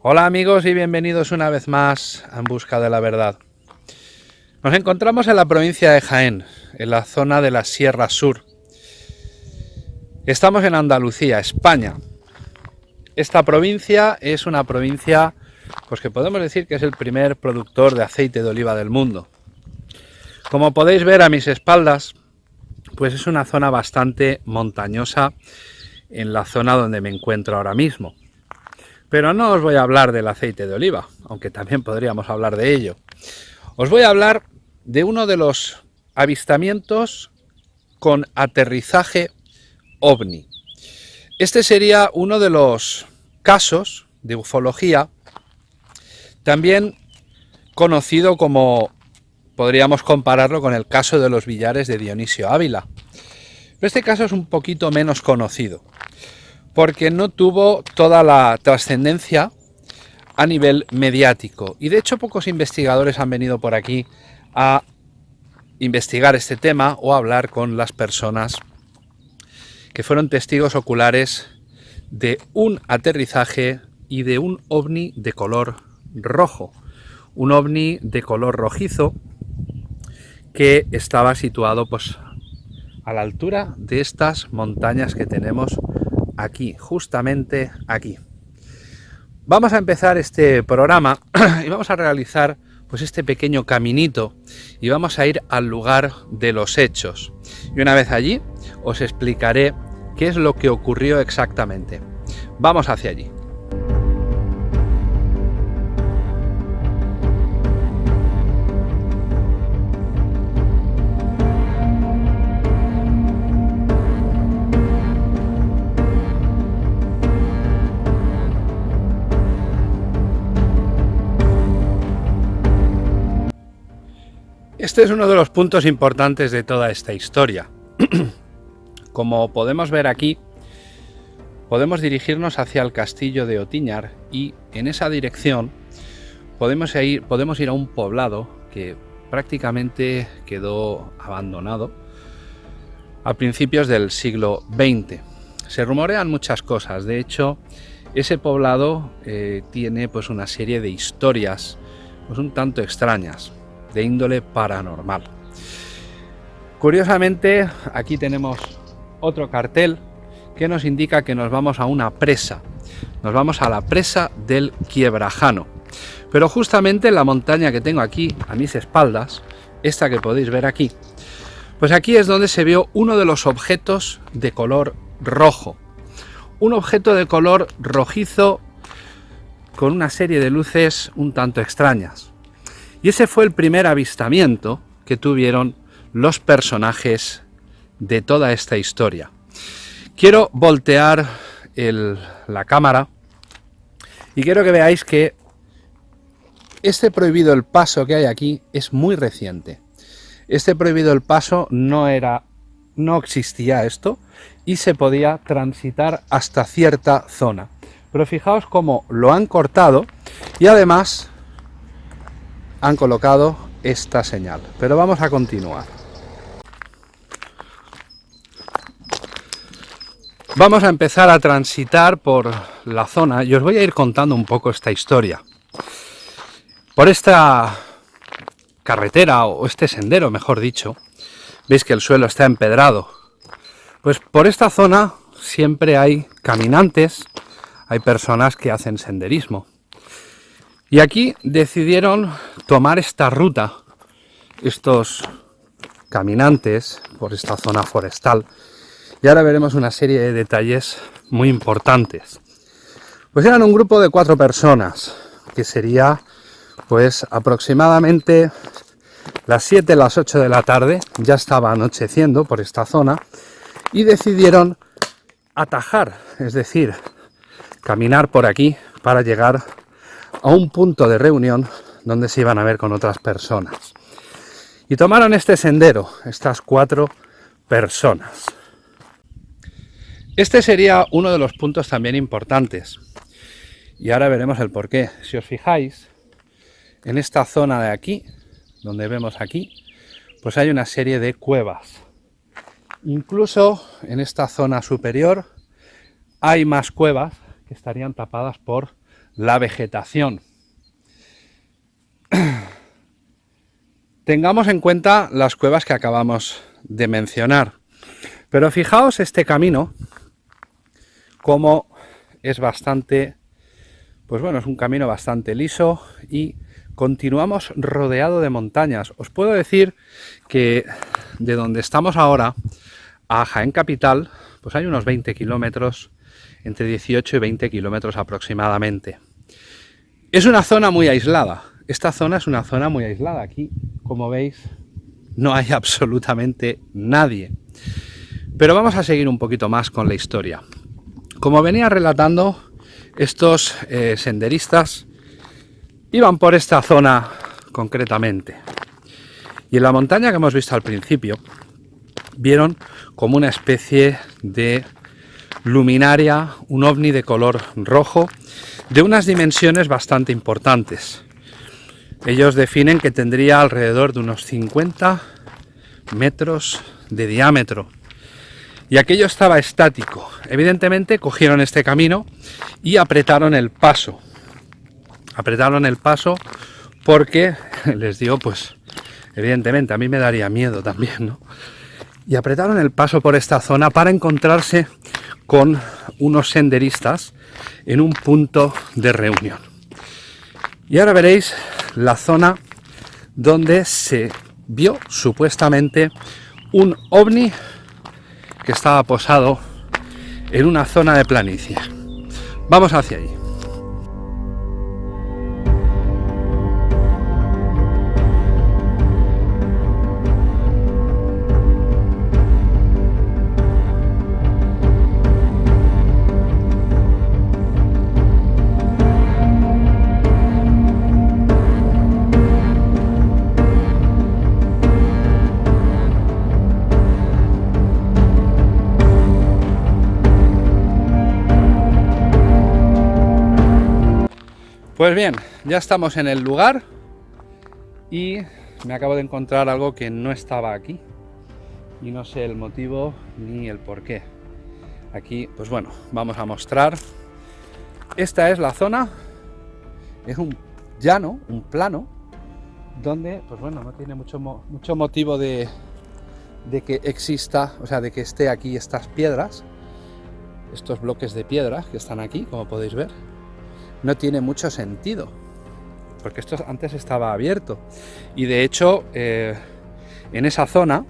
Hola amigos y bienvenidos una vez más En Busca de la Verdad. Nos encontramos en la provincia de Jaén, en la zona de la Sierra Sur. Estamos en Andalucía, España. Esta provincia es una provincia pues que podemos decir que es el primer productor de aceite de oliva del mundo. Como podéis ver a mis espaldas, pues es una zona bastante montañosa en la zona donde me encuentro ahora mismo. Pero no os voy a hablar del aceite de oliva, aunque también podríamos hablar de ello. Os voy a hablar de uno de los avistamientos con aterrizaje ovni. Este sería uno de los casos de ufología, también conocido como, podríamos compararlo con el caso de los billares de Dionisio Ávila. Pero este caso es un poquito menos conocido porque no tuvo toda la trascendencia a nivel mediático. Y de hecho pocos investigadores han venido por aquí a investigar este tema o a hablar con las personas que fueron testigos oculares de un aterrizaje y de un ovni de color rojo. Un ovni de color rojizo que estaba situado pues a la altura de estas montañas que tenemos aquí, justamente aquí. Vamos a empezar este programa y vamos a realizar pues este pequeño caminito y vamos a ir al lugar de los hechos. Y una vez allí os explicaré qué es lo que ocurrió exactamente. Vamos hacia allí. Este es uno de los puntos importantes de toda esta historia. Como podemos ver aquí, podemos dirigirnos hacia el castillo de Otiñar y en esa dirección podemos ir, podemos ir a un poblado que prácticamente quedó abandonado a principios del siglo XX. Se rumorean muchas cosas, de hecho ese poblado eh, tiene pues una serie de historias pues un tanto extrañas de índole paranormal. Curiosamente, aquí tenemos otro cartel que nos indica que nos vamos a una presa. Nos vamos a la presa del Quiebrajano. Pero justamente en la montaña que tengo aquí a mis espaldas, esta que podéis ver aquí, pues aquí es donde se vio uno de los objetos de color rojo. Un objeto de color rojizo con una serie de luces un tanto extrañas. Y ese fue el primer avistamiento que tuvieron los personajes de toda esta historia. Quiero voltear la cámara y quiero que veáis que este prohibido el paso que hay aquí es muy reciente. Este prohibido el paso no era, no existía esto y se podía transitar hasta cierta zona. Pero fijaos cómo lo han cortado y además han colocado esta señal. Pero vamos a continuar. Vamos a empezar a transitar por la zona y os voy a ir contando un poco esta historia. Por esta carretera o este sendero, mejor dicho, veis que el suelo está empedrado. Pues por esta zona siempre hay caminantes, hay personas que hacen senderismo. Y aquí decidieron tomar esta ruta, estos caminantes por esta zona forestal. Y ahora veremos una serie de detalles muy importantes. Pues eran un grupo de cuatro personas, que sería pues aproximadamente las 7, las 8 de la tarde, ya estaba anocheciendo por esta zona, y decidieron atajar, es decir, caminar por aquí para llegar a un punto de reunión donde se iban a ver con otras personas. Y tomaron este sendero, estas cuatro personas. Este sería uno de los puntos también importantes. Y ahora veremos el porqué. Si os fijáis, en esta zona de aquí, donde vemos aquí, pues hay una serie de cuevas. Incluso en esta zona superior hay más cuevas que estarían tapadas por la vegetación. Tengamos en cuenta las cuevas que acabamos de mencionar. Pero fijaos este camino, como es bastante, pues bueno, es un camino bastante liso y continuamos rodeado de montañas. Os puedo decir que de donde estamos ahora a Jaén Capital, pues hay unos 20 kilómetros, entre 18 y 20 kilómetros aproximadamente. Es una zona muy aislada. Esta zona es una zona muy aislada. Aquí, como veis, no hay absolutamente nadie. Pero vamos a seguir un poquito más con la historia. Como venía relatando, estos eh, senderistas Iban por esta zona concretamente. Y en la montaña que hemos visto al principio, vieron como una especie de luminaria, un ovni de color rojo, de unas dimensiones bastante importantes. Ellos definen que tendría alrededor de unos 50 metros de diámetro. Y aquello estaba estático. Evidentemente cogieron este camino y apretaron el paso apretaron el paso porque les digo, pues evidentemente a mí me daría miedo también, ¿no? Y apretaron el paso por esta zona para encontrarse con unos senderistas en un punto de reunión. Y ahora veréis la zona donde se vio supuestamente un ovni que estaba posado en una zona de planicie. Vamos hacia allí. Pues bien, ya estamos en el lugar y me acabo de encontrar algo que no estaba aquí y no sé el motivo ni el por qué. Aquí, pues bueno, vamos a mostrar. Esta es la zona, es un llano, un plano, donde, pues bueno, no tiene mucho, mucho motivo de, de que exista, o sea, de que esté aquí estas piedras, estos bloques de piedras que están aquí, como podéis ver no tiene mucho sentido, porque esto antes estaba abierto. Y de hecho, eh, en esa zona,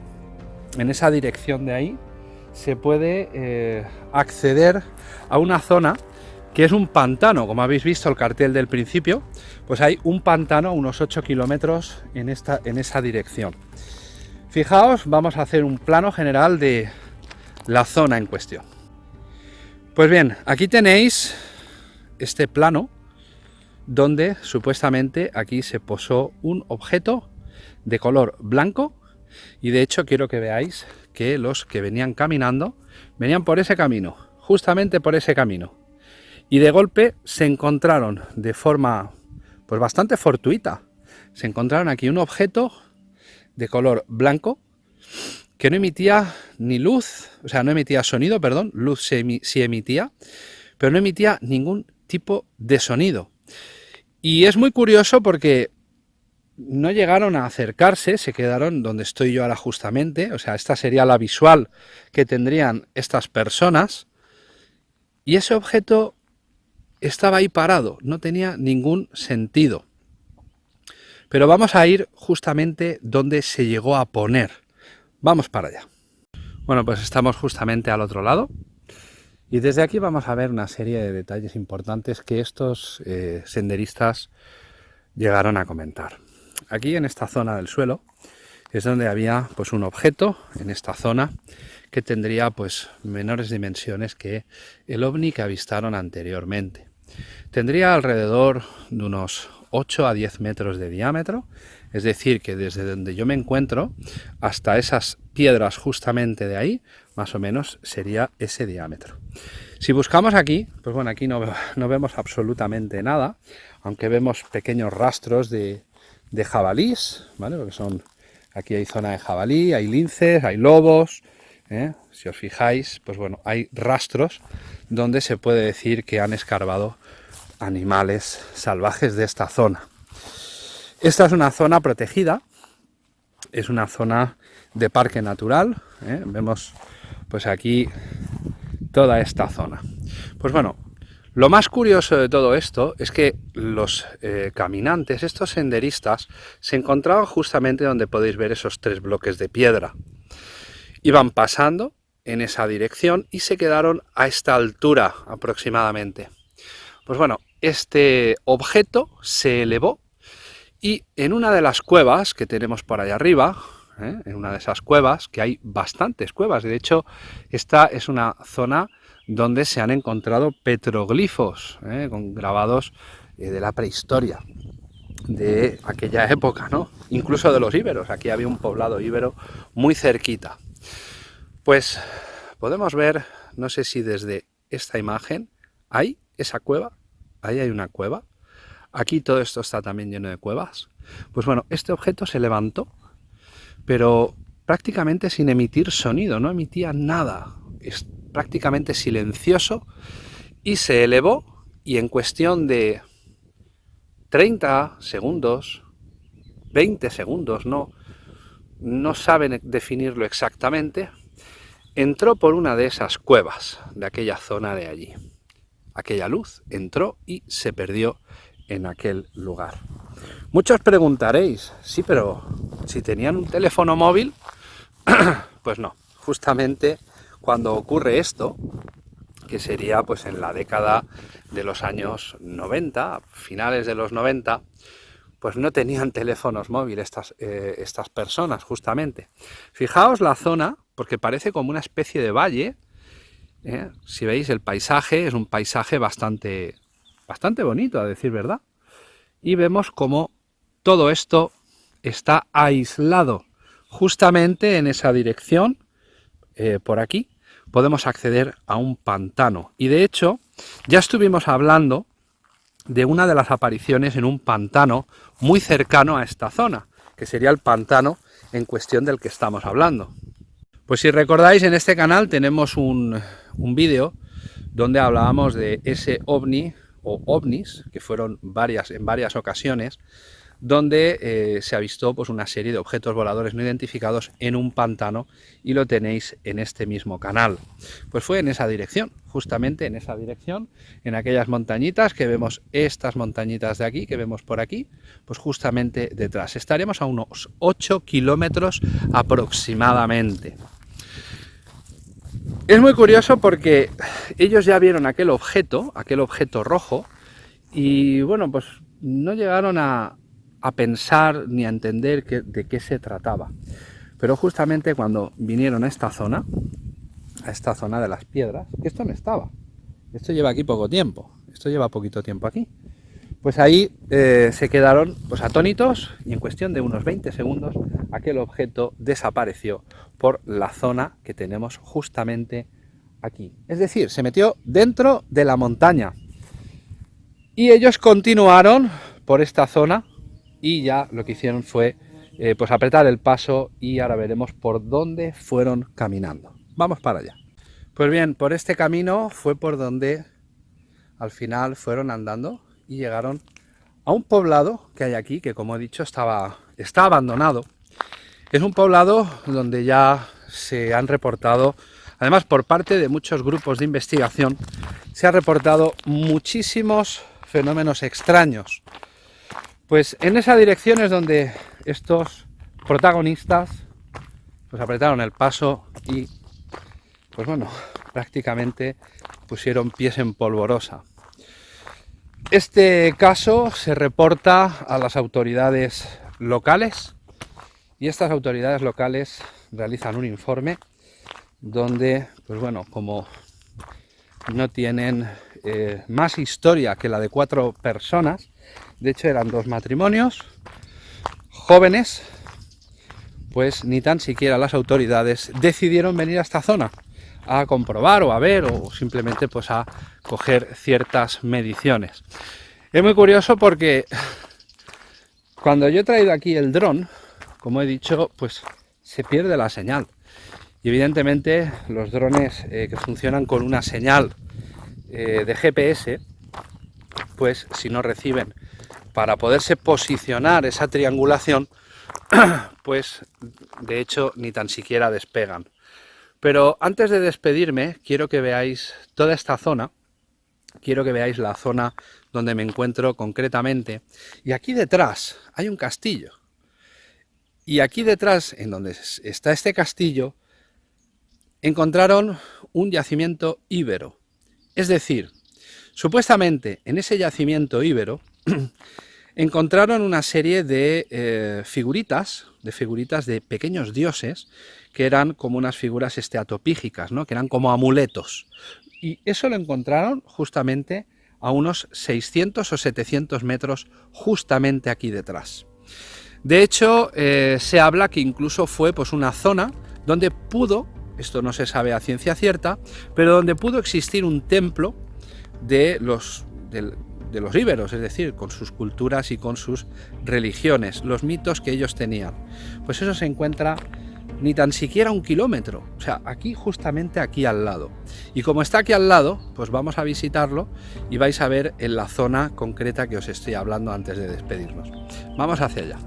en esa dirección de ahí, se puede eh, acceder a una zona que es un pantano, como habéis visto el cartel del principio, pues hay un pantano unos 8 kilómetros en, esta, en esa dirección. Fijaos, vamos a hacer un plano general de la zona en cuestión. Pues bien, aquí tenéis este plano donde supuestamente aquí se posó un objeto de color blanco. Y de hecho quiero que veáis que los que venían caminando venían por ese camino, justamente por ese camino. Y de golpe se encontraron de forma pues bastante fortuita. Se encontraron aquí un objeto de color blanco que no emitía ni luz, o sea, no emitía sonido, perdón, luz sí emitía, pero no emitía ningún tipo de sonido. Y es muy curioso porque no llegaron a acercarse, se quedaron donde estoy yo ahora justamente, o sea, esta sería la visual que tendrían estas personas, y ese objeto estaba ahí parado, no tenía ningún sentido. Pero vamos a ir justamente donde se llegó a poner. Vamos para allá. Bueno, pues estamos justamente al otro lado. Y desde aquí vamos a ver una serie de detalles importantes que estos eh, senderistas llegaron a comentar. Aquí en esta zona del suelo es donde había pues un objeto en esta zona que tendría pues menores dimensiones que el ovni que avistaron anteriormente. Tendría alrededor de unos 8 a 10 metros de diámetro, es decir que desde donde yo me encuentro hasta esas piedras justamente de ahí, más o menos sería ese diámetro. Si buscamos aquí, pues bueno, aquí no, vemos absolutamente nada, aunque vemos pequeños rastros de, jabalís, ¿vale? Porque son, aquí hay zona de jabalí, hay linces, hay lobos, ¿eh? si os fijáis, pues bueno, hay rastros donde se puede decir que han escarbado animales salvajes de esta zona. Esta es una zona protegida, es una zona de parque natural, ¿eh? vemos pues aquí toda esta zona. Pues bueno, lo más curioso de todo esto es que los eh, caminantes, estos senderistas, se encontraban justamente donde podéis ver esos tres bloques de piedra. Iban pasando en esa dirección y se quedaron a esta altura aproximadamente. Pues bueno, este objeto se elevó y en una de las cuevas que tenemos por ahí arriba, ¿eh? en una de esas cuevas, que hay bastantes cuevas, de hecho esta es una zona donde se han encontrado petroglifos, ¿eh? con grabados eh, de la prehistoria, de aquella época, ¿no? Incluso de los íberos, aquí había un poblado íbero muy cerquita. Pues podemos ver, no sé si desde esta imagen, hay esa cueva, ahí hay una cueva, aquí todo esto está también lleno de cuevas. Pues bueno, este objeto se levantó, pero prácticamente sin emitir sonido, no emitía nada prácticamente silencioso y se elevó y en cuestión de 30 segundos, 20 segundos, no, no saben definirlo exactamente, entró por una de esas cuevas de aquella zona de allí. Aquella luz entró y se perdió en aquel lugar. Muchos preguntaréis, sí, pero si tenían un teléfono móvil, pues no, justamente cuando ocurre esto, que sería pues en la década de los años 90, finales de los 90, pues no tenían teléfonos móviles estas, eh, estas personas, justamente. Fijaos la zona, porque parece como una especie de valle, ¿eh? si veis el paisaje, es un paisaje bastante, bastante bonito, a decir verdad. Y vemos como todo esto está aislado, justamente en esa dirección, eh, por aquí, podemos acceder a un pantano. Y de hecho, ya estuvimos hablando de una de las apariciones en un pantano muy cercano a esta zona, que sería el pantano en cuestión del que estamos hablando. Pues si recordáis, en este canal tenemos un, un vídeo donde hablábamos de ese ovni o ovnis, que fueron varias en varias ocasiones, donde eh, se ha visto pues, una serie de objetos voladores no identificados en un pantano y lo tenéis en este mismo canal. Pues fue en esa dirección, justamente en esa dirección, en aquellas montañitas que vemos, estas montañitas de aquí, que vemos por aquí, pues justamente detrás. Estaremos a unos 8 kilómetros aproximadamente. Es muy curioso porque ellos ya vieron aquel objeto, aquel objeto rojo, y bueno, pues no llegaron a, a pensar ni a entender de qué se trataba. Pero justamente cuando vinieron a esta zona, a esta zona de las piedras, esto no estaba, esto lleva aquí poco tiempo, esto lleva poquito tiempo aquí, pues ahí eh, se quedaron pues, atónitos y en cuestión de unos 20 segundos aquel objeto desapareció por la zona que tenemos justamente aquí. Es decir, se metió dentro de la montaña y ellos continuaron por esta zona y ya lo que hicieron fue eh, pues apretar el paso y ahora veremos por dónde fueron caminando. Vamos para allá. Pues bien, por este camino fue por donde al final fueron andando y llegaron a un poblado que hay aquí, que como he dicho estaba, está abandonado. Es un poblado donde ya se han reportado, además por parte de muchos grupos de investigación, se han reportado muchísimos fenómenos extraños. Pues en esa dirección es donde estos protagonistas pues apretaron el paso y pues bueno, prácticamente pusieron pies en polvorosa. Este caso se reporta a las autoridades locales y estas autoridades locales realizan un informe donde, pues bueno, como no tienen eh, más historia que la de cuatro personas, de hecho eran dos matrimonios jóvenes, pues ni tan siquiera las autoridades decidieron venir a esta zona a comprobar o a ver o simplemente pues a coger ciertas mediciones. Es muy curioso porque cuando yo he traído aquí el dron, como he dicho, pues se pierde la señal. Y evidentemente los drones eh, que funcionan con una señal eh, de GPS pues si no reciben para poderse posicionar esa triangulación, pues de hecho ni tan siquiera despegan. Pero antes de despedirme, quiero que veáis toda esta zona, quiero que veáis la zona donde me encuentro concretamente. Y aquí detrás hay un castillo. Y aquí detrás, en donde está este castillo, encontraron un yacimiento íbero. Es decir, supuestamente en ese yacimiento íbero encontraron una serie de eh, figuritas, de figuritas de pequeños dioses, que eran como unas figuras esteatopígicas, ¿no? que eran como amuletos. Y eso lo encontraron justamente a unos 600 o 700 metros justamente aquí detrás. De hecho, eh, se habla que incluso fue pues, una zona donde pudo, esto no se sabe a ciencia cierta, pero donde pudo existir un templo de los, de los íberos, es decir, con sus culturas y con sus religiones, los mitos que ellos tenían. Pues eso se encuentra ni tan siquiera un kilómetro, o sea, aquí justamente aquí al lado. Y como está aquí al lado, pues vamos a visitarlo y vais a ver en la zona concreta que os estoy hablando antes de despedirnos. Vamos hacia allá.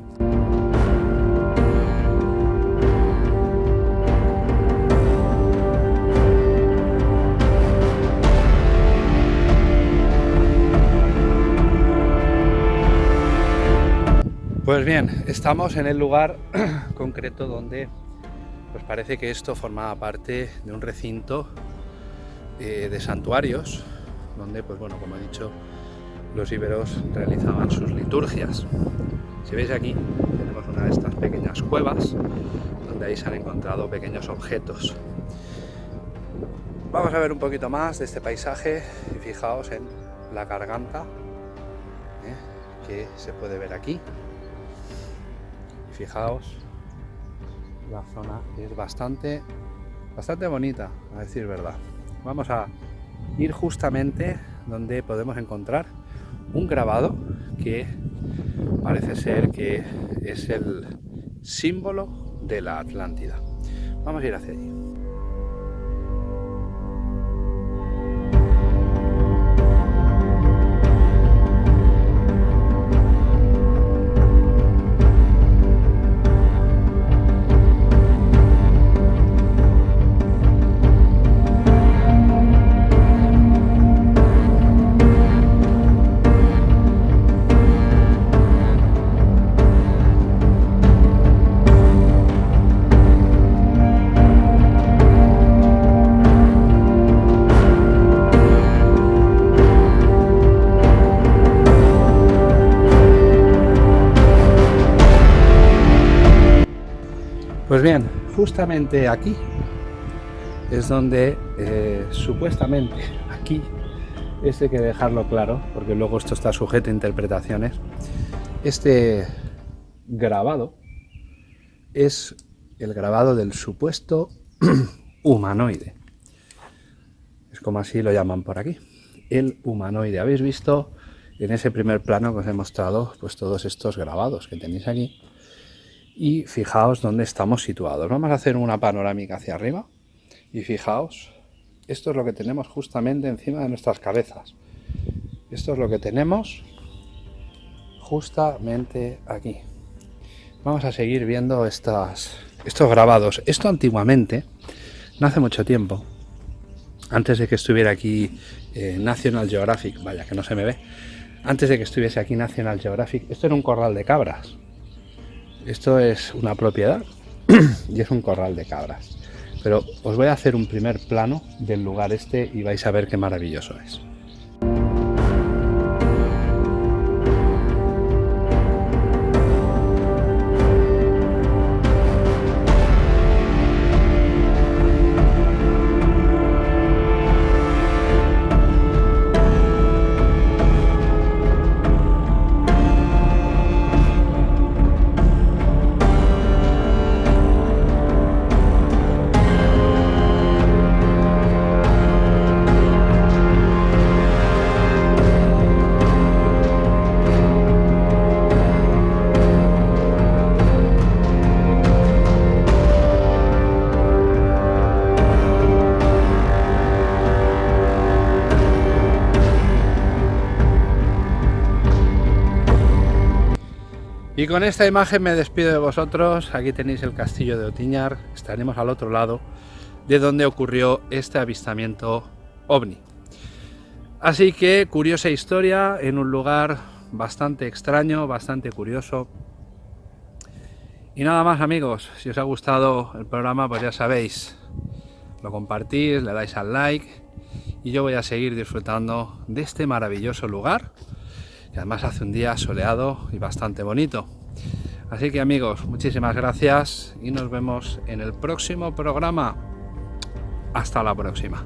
Pues bien, estamos en el lugar concreto donde pues parece que esto formaba parte de un recinto eh, de santuarios donde, pues bueno, como he dicho, los íberos realizaban sus liturgias. Si veis aquí, tenemos una de estas pequeñas cuevas donde ahí se han encontrado pequeños objetos. Vamos a ver un poquito más de este paisaje y fijaos en la garganta ¿eh? que se puede ver aquí fijaos, la zona es bastante, bastante bonita, a decir verdad. Vamos a ir justamente donde podemos encontrar un grabado que parece ser que es el símbolo de la Atlántida. Vamos a ir hacia allí. Pues bien, justamente aquí es donde eh, supuestamente aquí, este hay que dejarlo claro, porque luego esto está sujeto a interpretaciones, este grabado es el grabado del supuesto humanoide. Es como así lo llaman por aquí. El humanoide. Habéis visto en ese primer plano que os he mostrado pues todos estos grabados que tenéis aquí y fijaos dónde estamos situados. Vamos a hacer una panorámica hacia arriba y fijaos, esto es lo que tenemos justamente encima de nuestras cabezas. Esto es lo que tenemos justamente aquí. Vamos a seguir viendo estas, estos grabados. Esto antiguamente, no hace mucho tiempo, antes de que estuviera aquí eh, National Geographic, vaya que no se me ve, antes de que estuviese aquí National Geographic, esto era un corral de cabras. Esto es una propiedad y es un corral de cabras. Pero os voy a hacer un primer plano del lugar este y vais a ver qué maravilloso es. Con esta imagen me despido de vosotros. Aquí tenéis el castillo de Otiñar. Estaremos al otro lado de donde ocurrió este avistamiento ovni. Así que curiosa historia en un lugar bastante extraño, bastante curioso. Y nada más amigos, si os ha gustado el programa pues ya sabéis, lo compartís, le dais al like y yo voy a seguir disfrutando de este maravilloso lugar que además hace un día soleado y bastante bonito. Así que amigos, muchísimas gracias y nos vemos en el próximo programa. Hasta la próxima.